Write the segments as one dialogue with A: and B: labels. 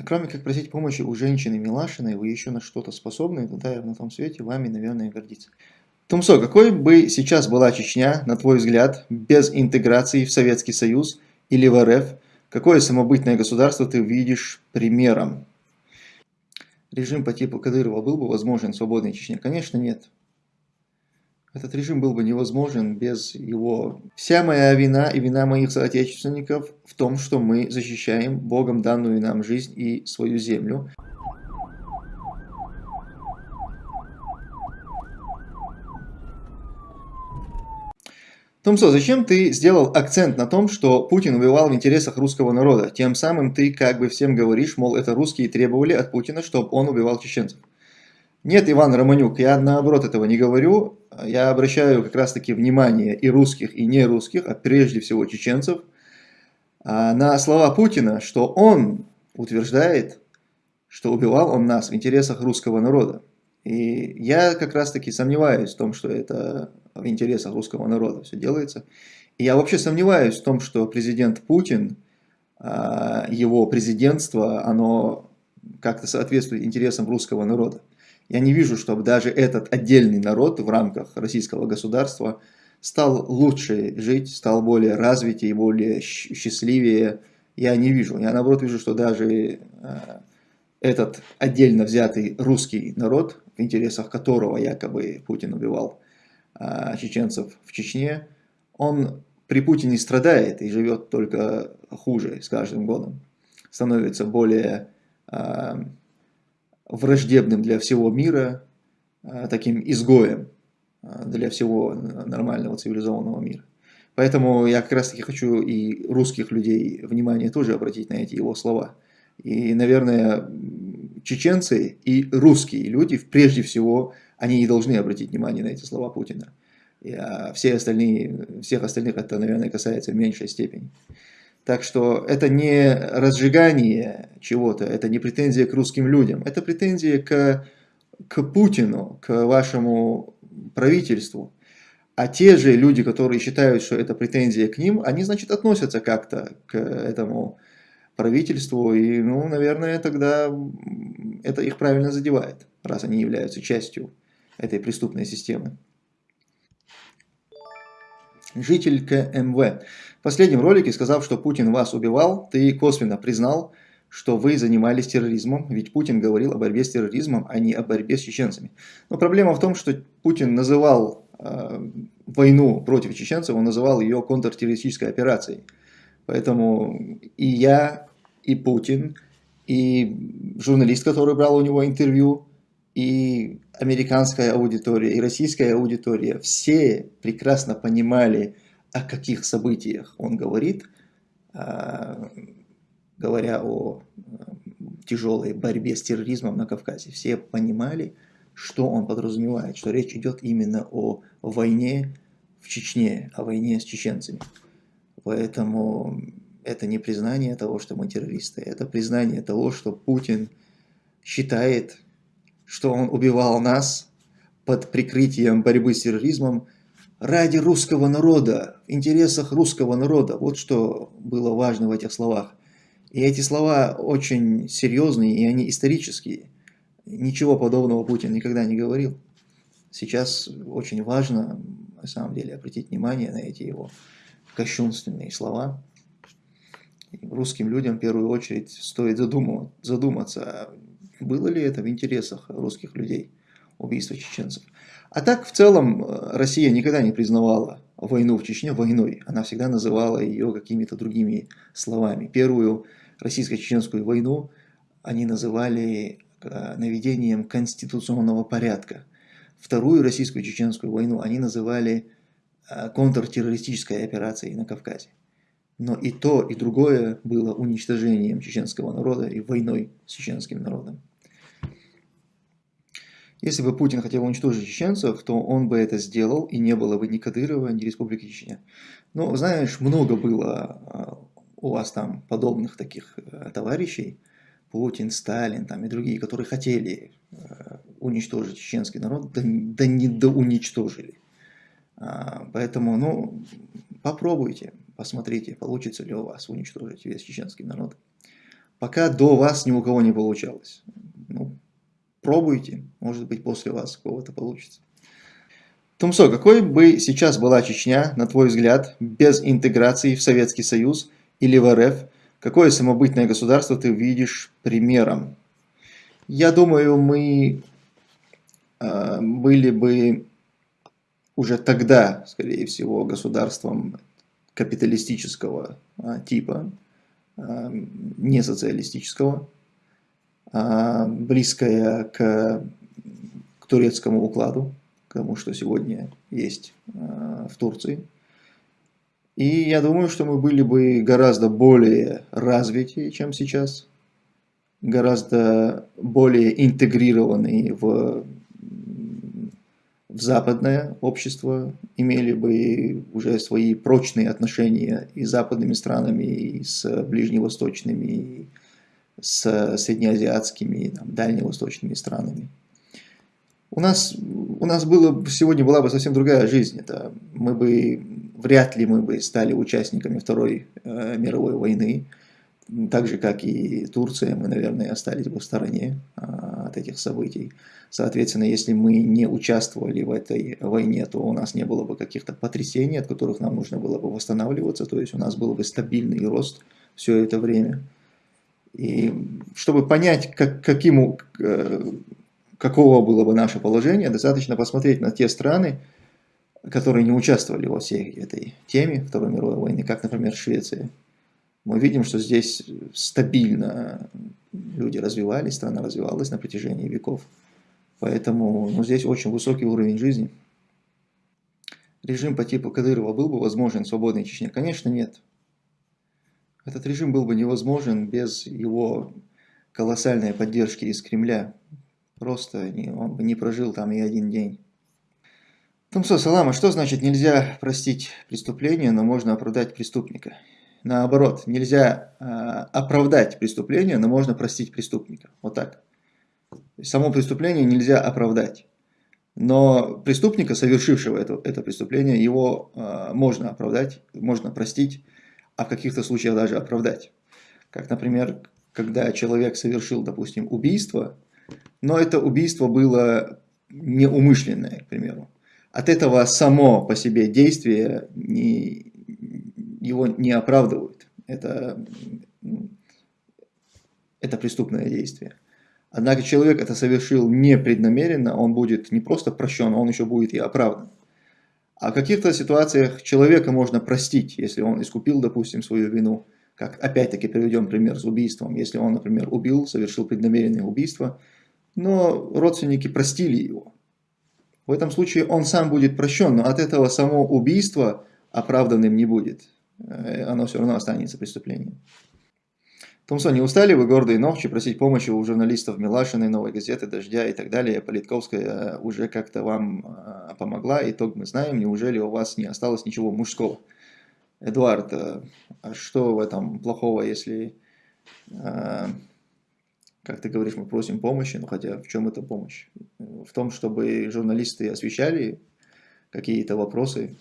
A: А кроме как просить помощи у женщины Милашиной, вы еще на что-то способны, тогда я на том свете вами, наверное, гордиться. Тумсо, какой бы сейчас была Чечня, на твой взгляд, без интеграции в Советский Союз или в РФ, какое самобытное государство ты видишь примером? Режим по типу Кадырова был бы возможен в свободной Чечне? Конечно, нет. Этот режим был бы невозможен без его... Вся моя вина и вина моих соотечественников в том, что мы защищаем Богом данную нам жизнь и свою землю. Томсо, зачем ты сделал акцент на том, что Путин убивал в интересах русского народа? Тем самым ты как бы всем говоришь, мол, это русские требовали от Путина, чтобы он убивал чеченцев. Нет, Иван Романюк, я наоборот этого не говорю. Я обращаю как раз таки внимание и русских, и не русских, а прежде всего чеченцев, а, на слова Путина, что он утверждает, что убивал он нас в интересах русского народа. И я как раз таки сомневаюсь в том, что это в интересах русского народа все делается. И я вообще сомневаюсь в том, что президент Путин, а, его президентство, оно как-то соответствует интересам русского народа. Я не вижу, чтобы даже этот отдельный народ в рамках российского государства стал лучше жить, стал более развитее, более счастливее. Я не вижу. Я наоборот вижу, что даже э, этот отдельно взятый русский народ, в интересах которого якобы Путин убивал э, чеченцев в Чечне, он при Путине страдает и живет только хуже с каждым годом. Становится более э, враждебным для всего мира, а, таким изгоем а, для всего нормального цивилизованного мира. Поэтому я как раз таки хочу и русских людей внимание тоже обратить на эти его слова. И, наверное, чеченцы и русские люди, прежде всего, они не должны обратить внимание на эти слова Путина. И, а все остальные, всех остальных это, наверное, касается в меньшей степени. Так что это не разжигание чего-то, это не претензия к русским людям, это претензия к, к Путину, к вашему правительству. А те же люди, которые считают, что это претензия к ним, они, значит, относятся как-то к этому правительству. И, ну, наверное, тогда это их правильно задевает, раз они являются частью этой преступной системы. Житель КМВ. В последнем ролике, сказав, что Путин вас убивал, ты косвенно признал, что вы занимались терроризмом, ведь Путин говорил о борьбе с терроризмом, а не о борьбе с чеченцами. Но проблема в том, что Путин называл э, войну против чеченцев, он называл ее контртеррористической операцией. Поэтому и я, и Путин, и журналист, который брал у него интервью, и американская аудитория, и российская аудитория, все прекрасно понимали, о каких событиях он говорит, а, говоря о тяжелой борьбе с терроризмом на Кавказе. Все понимали, что он подразумевает, что речь идет именно о войне в Чечне, о войне с чеченцами. Поэтому это не признание того, что мы террористы, это признание того, что Путин считает, что он убивал нас под прикрытием борьбы с терроризмом, ради русского народа, в интересах русского народа. Вот что было важно в этих словах. И эти слова очень серьезные, и они исторические. Ничего подобного Путин никогда не говорил. Сейчас очень важно, на самом деле, обратить внимание на эти его кощунственные слова. И русским людям в первую очередь стоит задуматься, было ли это в интересах русских людей, убийство чеченцев. А так, в целом, э, Россия никогда не признавала войну в Чечне войной. Она всегда называла ее какими-то другими словами. Первую российско-чеченскую войну они называли э, наведением конституционного порядка. Вторую российско-чеченскую войну они называли э, контртеррористической операцией на Кавказе. Но и то, и другое было уничтожением чеченского народа и войной с чеченским народом. Если бы Путин хотел уничтожить чеченцев, то он бы это сделал, и не было бы ни Кадырова, ни Республики Чечня. Но, знаешь, много было а, у вас там подобных таких э, товарищей, Путин, Сталин там, и другие, которые хотели э, уничтожить чеченский народ, да, да не доуничтожили. А, поэтому, ну, попробуйте, посмотрите, получится ли у вас уничтожить весь чеченский народ. пока до вас ни у кого не получалось. Ну, пробуйте, может быть после вас кого-то получится. Тумсо, какой бы сейчас была Чечня, на твой взгляд, без интеграции в Советский Союз или в РФ, какое самобытное государство ты видишь примером? Я думаю, мы э, были бы уже тогда, скорее всего, государством капиталистического э, типа, э, не социалистического, э, близкое к, к турецкому укладу, к тому, что сегодня есть э, в Турции. И я думаю, что мы были бы гораздо более развитые, чем сейчас, гораздо более интегрированные в, в западное общество, имели бы уже свои прочные отношения и с западными странами, и с ближневосточными, и с среднеазиатскими, и там, дальневосточными странами. У нас, у нас было, сегодня была бы совсем другая жизнь. Это мы бы, вряд ли мы бы стали участниками Второй э, мировой войны так же, как и Турция, мы, наверное, остались бы в стороне а, от этих событий. Соответственно, если мы не участвовали в этой войне, то у нас не было бы каких-то потрясений, от которых нам нужно было бы восстанавливаться, то есть у нас был бы стабильный рост все это время. И чтобы понять, как, каким, э, какого было бы наше положение, достаточно посмотреть на те страны, которые не участвовали во всей этой теме Второй мировой войны, как, например, Швеция мы видим, что здесь стабильно люди развивались, страна развивалась на протяжении веков. Поэтому ну, здесь очень высокий уровень жизни. Режим по типу Кадырова был бы возможен в свободной Чечне? Конечно, нет. Этот режим был бы невозможен без его колоссальной поддержки из Кремля. Просто не, он бы не прожил там и один день. Тумсо Салама, что значит нельзя простить преступление, но можно оправдать преступника? наоборот, нельзя э, оправдать преступление, но можно простить преступника. Вот так. Само преступление нельзя оправдать. Но преступника, совершившего это, это преступление, его э, можно оправдать, можно простить, а в каких-то случаях даже оправдать. Как, например, когда человек совершил, допустим, убийство, но это убийство было неумышленное, к примеру. От этого само по себе действие не, его не оправдывают. Это, это преступное действие. Однако человек это совершил непреднамеренно, он будет не просто прощен, он еще будет и оправдан. А в каких-то ситуациях человека можно простить, если он искупил, допустим, свою вину. Как опять-таки приведем пример с убийством. Если он, например, убил, совершил преднамеренное убийство, но родственники простили его. В этом случае он сам будет прощен, но от этого само убийство оправданным не будет. Э, оно все равно останется преступлением. Томсон, не устали вы гордые ногчи просить помощи у журналистов Милашиной, Новой газеты, Дождя и так далее? Политковская э, уже как-то вам э, помогла, итог мы знаем, неужели у вас не осталось ничего мужского? Эдуард, а что в этом плохого, если, как ты говоришь, мы просим помощи, ну хотя в чем эта помощь? В том, чтобы журналисты освещали какие-то вопросы,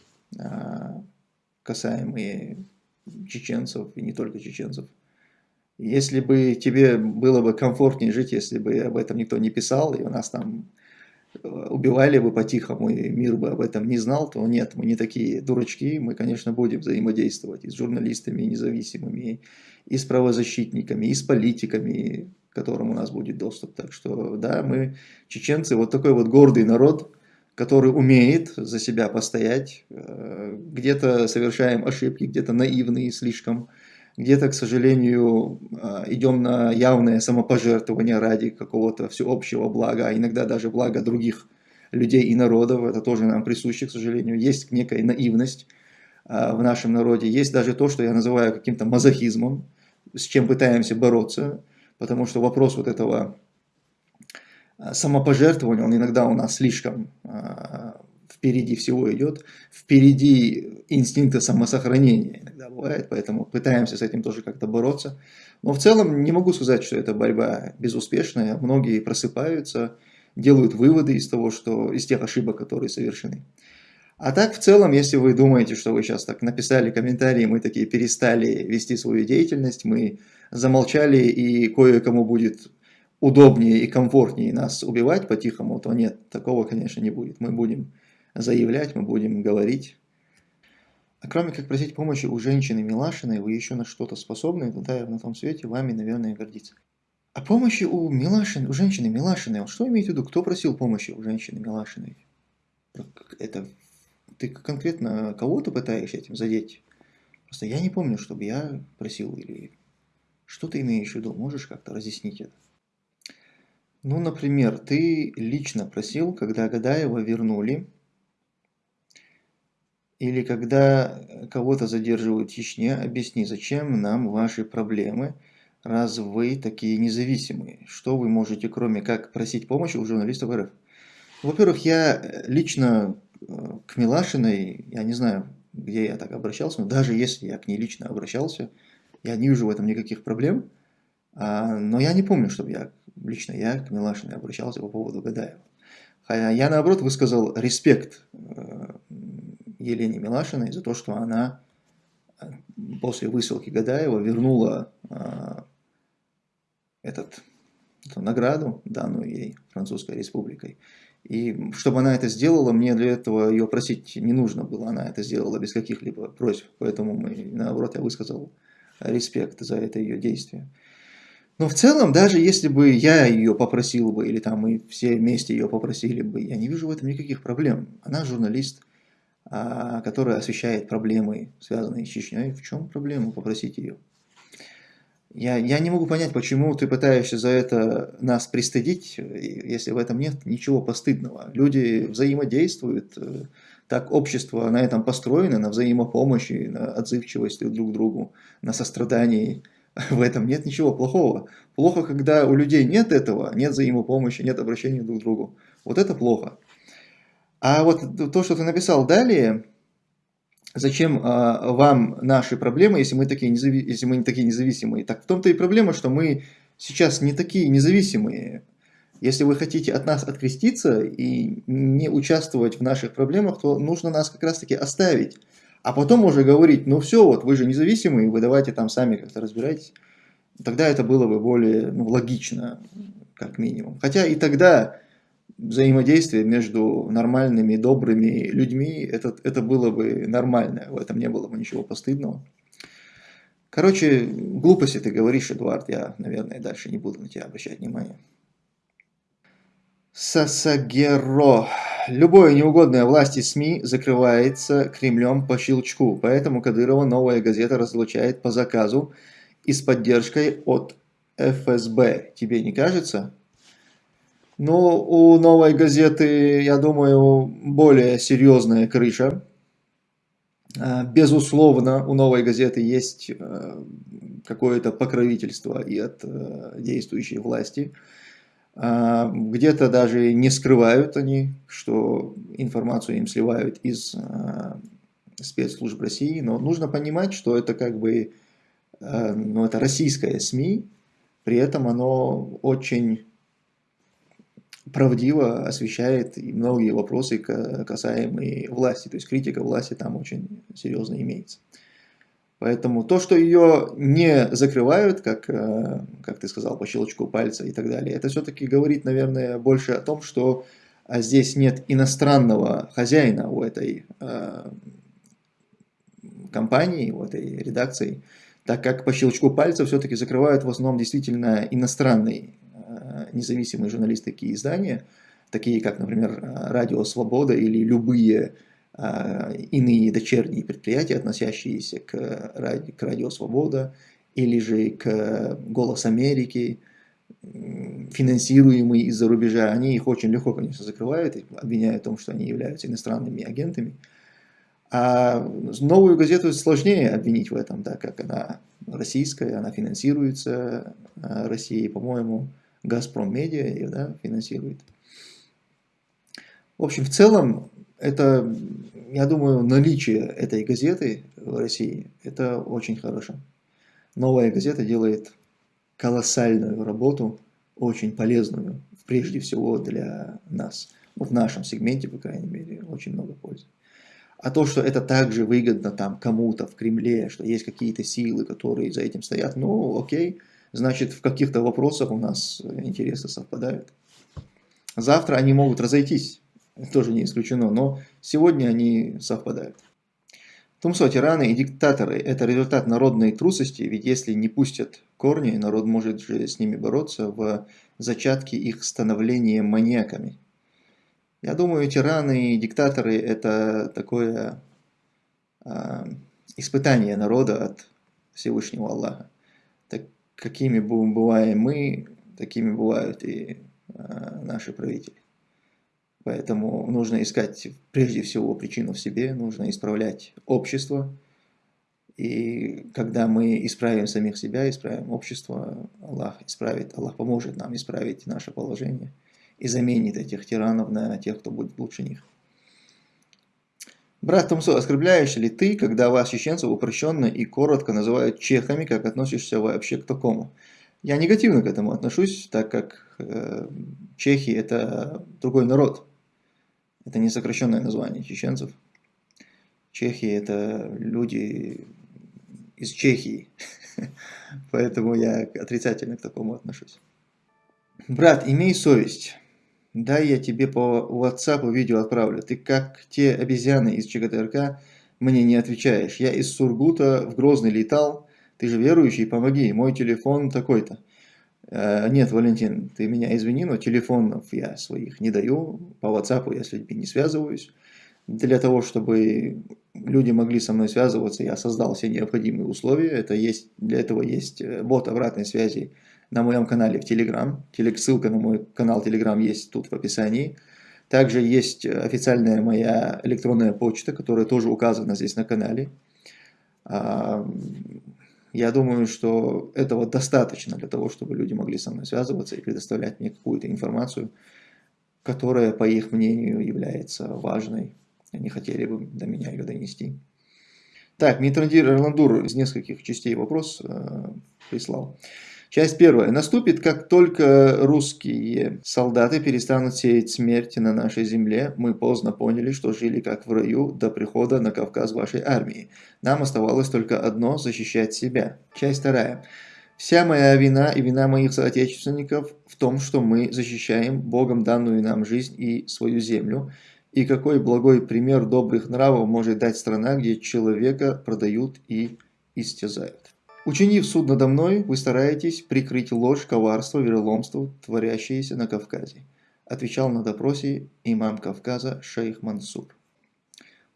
A: касаемые чеченцев и не только чеченцев. Если бы тебе было бы комфортнее жить, если бы об этом никто не писал, и у нас там э, убивали бы по-тихому, и мир бы об этом не знал, то нет, мы не такие дурачки, мы, конечно, будем взаимодействовать и с журналистами независимыми, и с правозащитниками, и с политиками, к которым у нас будет доступ. Так что, да, мы, чеченцы, вот такой вот гордый народ, который умеет за себя постоять. Э, где-то совершаем ошибки, где-то наивные слишком, где-то, к сожалению, э, идем на явное самопожертвование ради какого-то всеобщего блага, а иногда даже блага других людей и народов. Это тоже нам присуще, к сожалению. Есть некая наивность э, в нашем народе. Есть даже то, что я называю каким-то мазохизмом, с чем пытаемся бороться, потому что вопрос вот этого Э, самопожертвование, он иногда у нас слишком впереди всего идет, впереди инстинкта самосохранения иногда бывает, поэтому пытаемся с этим тоже как-то бороться. Но в целом не могу сказать, что эта борьба безуспешная, многие просыпаются, делают выводы из того, что из тех ошибок, которые совершены. А так, в целом, если вы думаете, что вы сейчас так написали комментарии, мы такие перестали вести свою деятельность, мы замолчали и кое-кому будет удобнее и комфортнее нас убивать по-тихому, то нет, такого, конечно, не будет. Мы будем заявлять, мы будем говорить. А кроме как просить помощи у женщины Милашиной, вы еще на что-то способны, тогда на том свете вами, наверное, гордиться. А помощи у Милашин, у женщины Милашиной, что имеете в виду? Кто просил помощи у женщины Милашиной? Это ты конкретно кого-то пытаешься этим задеть? Просто я не помню, чтобы я просил или что ты имеешь в виду? Можешь как-то разъяснить это? Ну, например, ты лично просил, когда Гадаева вернули, или когда кого-то задерживают в Чечне, объясни, зачем нам ваши проблемы, раз вы такие независимые? Что вы можете, кроме как просить помощи у журналистов РФ? Во-первых, я лично э, к Милашиной, я не знаю, где я так обращался, но даже если я к ней лично обращался, я не вижу в этом никаких проблем. А, но я не помню, чтобы я лично я к Милашиной обращался по поводу Гадаева. Я, наоборот, высказал респект э, Елене Милашиной за то, что она э, после высылки Гадаева вернула э, этот, эту награду, данную ей Французской Республикой. И чтобы она это сделала, мне для этого ее просить не нужно было, она это сделала без каких-либо просьб. Поэтому, мы, наоборот, я высказал респект за это ее действие. Но в целом, даже если бы я ее попросил бы, или там мы все вместе ее попросили бы, я не вижу в этом никаких проблем. Она журналист, которая освещает проблемы, связанные с Чечней. В чем проблема попросить ее? Я, я не могу понять, почему ты пытаешься за это нас пристыдить, если в этом нет ничего постыдного. Люди взаимодействуют, э, так общество на этом построено, на взаимопомощи, на отзывчивости друг к другу, на сострадании. В этом нет ничего плохого. Плохо, когда у людей нет этого, нет взаимопомощи, нет обращения друг к другу. Вот это плохо. А вот то, что ты написал далее, зачем а, вам наши проблемы, если мы, такие незави... если мы не такие независимые? Так в том-то и проблема, что мы сейчас не такие независимые. Если вы хотите от нас откреститься и не участвовать в наших проблемах, то нужно нас как раз таки оставить. А потом уже говорить, ну все, вот вы же независимые, вы давайте там сами как-то разбирайтесь. Тогда это было бы более ну, логично, как минимум. Хотя и тогда взаимодействие между нормальными, добрыми людьми, это, это было бы нормально, в этом не было бы ничего постыдного. Короче, глупости ты говоришь, Эдуард, я, наверное, дальше не буду на тебя обращать внимание. Сасагеро. Любое неугодное власти СМИ закрывается Кремлем по щелчку, поэтому Кадырова новая газета разлучает по заказу и с поддержкой от ФСБ. Тебе не кажется? Ну, у новой газеты, я думаю, более серьезная крыша. А, безусловно, у новой газеты есть э, какое-то покровительство и от э, действующей власти. А, где-то даже не скрывают они, что информацию им сливают из а, спецслужб России, но нужно понимать, что это как бы ну, это российское СМИ, при этом оно очень правдиво освещает и многие вопросы, касаемые власти, то есть критика власти там очень серьезно имеется. Поэтому то, что ее не закрывают, как, э, как ты сказал, по щелчку пальца и так далее, это все-таки говорит, наверное, больше о том, что а, здесь нет иностранного хозяина у этой э, компании, у этой редакции, так как по щелчку пальца все-таки закрывают в основном действительно иностранные э, независимые журналистские издания, такие как, например, Радио Свобода или любые а, иные дочерние предприятия, относящиеся к, к Радио Свобода или же к Голос Америки, финансируемые из-за рубежа, они их очень легко, конечно, закрывают, обвиняют в том, что они являются иностранными агентами. А новую газету сложнее обвинить в этом, так как она российская, она финансируется а, Россией, по-моему, Газпром Медиа да, финансирует. В общем, в целом, это, я думаю, наличие этой газеты в России, это очень хорошо. Новая газета делает колоссальную работу, очень полезную, прежде всего для нас. Ну, в нашем сегменте, по крайней мере, очень много пользы. А то, что это также выгодно там кому-то в Кремле, что есть какие-то силы, которые за этим стоят, ну окей, значит в каких-то вопросах у нас интересы совпадают. Завтра они могут разойтись, тоже не исключено, но сегодня они совпадают. Тумсо, тираны и диктаторы – это результат народной трусости, ведь если не пустят корни, народ может же с ними бороться в зачатке их становления маньяками. Я думаю, тираны и диктаторы – это такое э, испытание народа от Всевышнего Аллаха. Какими бываем мы, такими бывают и э, наши правители. Поэтому нужно искать прежде всего причину в себе, нужно исправлять общество. И когда мы исправим самих себя, исправим общество, Аллах исправит, Аллах поможет нам исправить наше положение и заменит этих тиранов на тех, кто будет лучше них. Брат Томсо, оскорбляешь ли ты, когда вас, чеченцев, упрощенно и коротко называют чехами, как относишься вообще к такому? Я негативно к этому отношусь, так как э, чехи это другой народ. Это не сокращенное название чеченцев. Чехи это люди из Чехии. Поэтому я отрицательно к такому отношусь. Брат, имей совесть. Дай я тебе по WhatsApp видео отправлю. Ты как те обезьяны из ЧГТРК мне не отвечаешь. Я из Сургута в Грозный летал. Ты же верующий, помоги. Мой телефон такой-то. Э, нет, Валентин, ты меня извини, но телефонов я своих не даю. По WhatsApp я с людьми не связываюсь. Для того, чтобы люди могли со мной связываться, я создал все необходимые условия. Это есть, для этого есть э, бот обратной связи на моем канале в Telegram. Ссылка на мой канал Telegram есть тут в описании. Также есть официальная моя электронная почта, которая тоже указана здесь на канале. А, я думаю, что этого достаточно для того, чтобы люди могли со мной связываться и предоставлять мне какую-то информацию, которая, по их мнению, является важной. Они хотели бы до меня ее донести. Так, Митрандир Эрландур из нескольких частей вопрос э, прислал. Часть первая. Наступит, как только русские солдаты перестанут сеять смерть на нашей земле, мы поздно поняли, что жили как в раю до прихода на Кавказ вашей армии. Нам оставалось только одно – защищать себя. Часть вторая. Вся моя вина и вина моих соотечественников в том, что мы защищаем Богом данную нам жизнь и свою землю. И какой благой пример добрых нравов может дать страна, где человека продают и истязают. Учинив суд надо мной, вы стараетесь прикрыть ложь, коварство, вероломство, творящееся на Кавказе. Отвечал на допросе имам Кавказа шейх Мансур.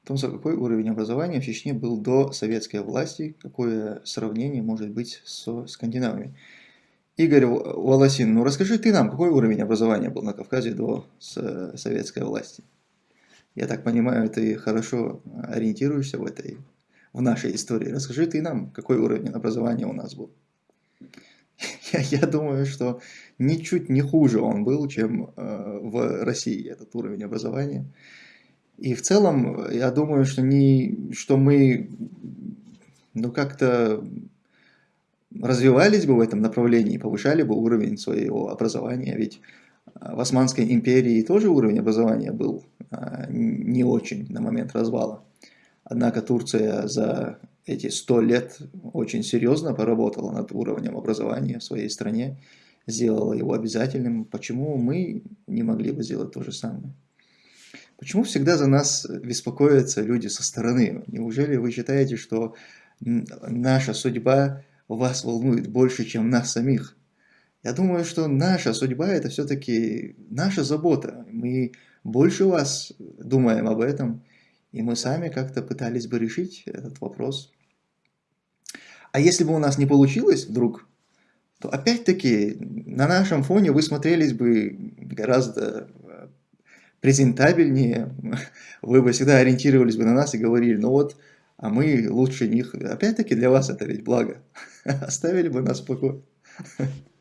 A: В том, какой уровень образования в Чечне был до советской власти, какое сравнение может быть со скандинавами. Игорь Волосин, ну расскажи ты нам, какой уровень образования был на Кавказе до советской власти? Я так понимаю, ты хорошо ориентируешься в этой в нашей истории. Расскажи ты нам, какой уровень образования у нас был. Я, я думаю, что ничуть не хуже он был, чем э, в России этот уровень образования. И в целом, я думаю, что, не, что мы ну, как-то развивались бы в этом направлении, повышали бы уровень своего образования. Ведь в Османской империи тоже уровень образования был э, не очень на момент развала. Однако Турция за эти сто лет очень серьезно поработала над уровнем образования в своей стране, сделала его обязательным. Почему мы не могли бы сделать то же самое? Почему всегда за нас беспокоятся люди со стороны? Неужели вы считаете, что наша судьба вас волнует больше, чем нас самих? Я думаю, что наша судьба – это все-таки наша забота. Мы больше вас думаем об этом – и мы сами как-то пытались бы решить этот вопрос. А если бы у нас не получилось вдруг, то опять-таки на нашем фоне вы смотрелись бы гораздо э, презентабельнее, вы бы всегда ориентировались бы на нас и говорили, ну вот, а мы лучше них. Опять-таки для вас это ведь благо. Оставили бы нас в покое.